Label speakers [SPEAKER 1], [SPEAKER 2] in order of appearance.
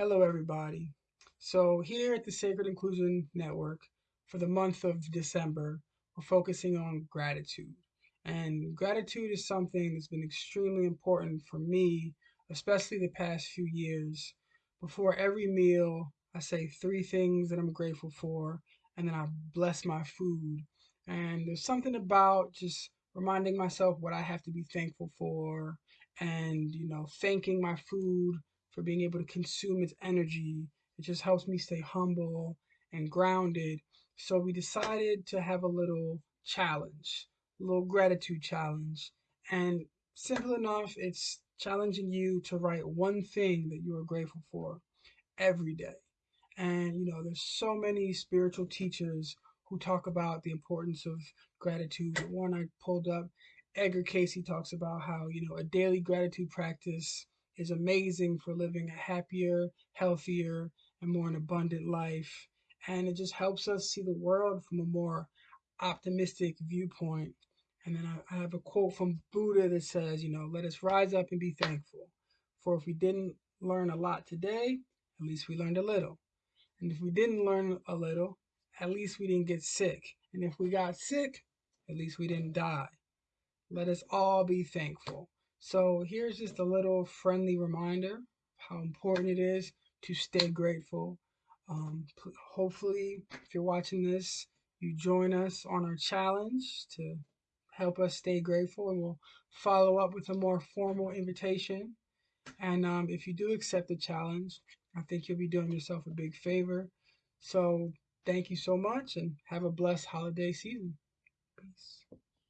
[SPEAKER 1] Hello, everybody. So, here at the Sacred Inclusion Network, for the month of December, we're focusing on gratitude. And gratitude is something that's been extremely important for me, especially the past few years. Before every meal, I say three things that I'm grateful for, and then I bless my food. And there's something about just reminding myself what I have to be thankful for and, you know, thanking my food for being able to consume its energy. It just helps me stay humble and grounded. So we decided to have a little challenge, a little gratitude challenge. And simple enough, it's challenging you to write one thing that you are grateful for every day. And you know, there's so many spiritual teachers who talk about the importance of gratitude. One I pulled up, Edgar Cayce talks about how, you know, a daily gratitude practice is amazing for living a happier, healthier, and more an abundant life. And it just helps us see the world from a more optimistic viewpoint. And then I, I have a quote from Buddha that says, you know, let us rise up and be thankful. For if we didn't learn a lot today, at least we learned a little. And if we didn't learn a little, at least we didn't get sick. And if we got sick, at least we didn't die. Let us all be thankful. So here's just a little friendly reminder how important it is to stay grateful. Um, hopefully, if you're watching this, you join us on our challenge to help us stay grateful, and we'll follow up with a more formal invitation. And um, if you do accept the challenge, I think you'll be doing yourself a big favor. So thank you so much, and have a blessed holiday season.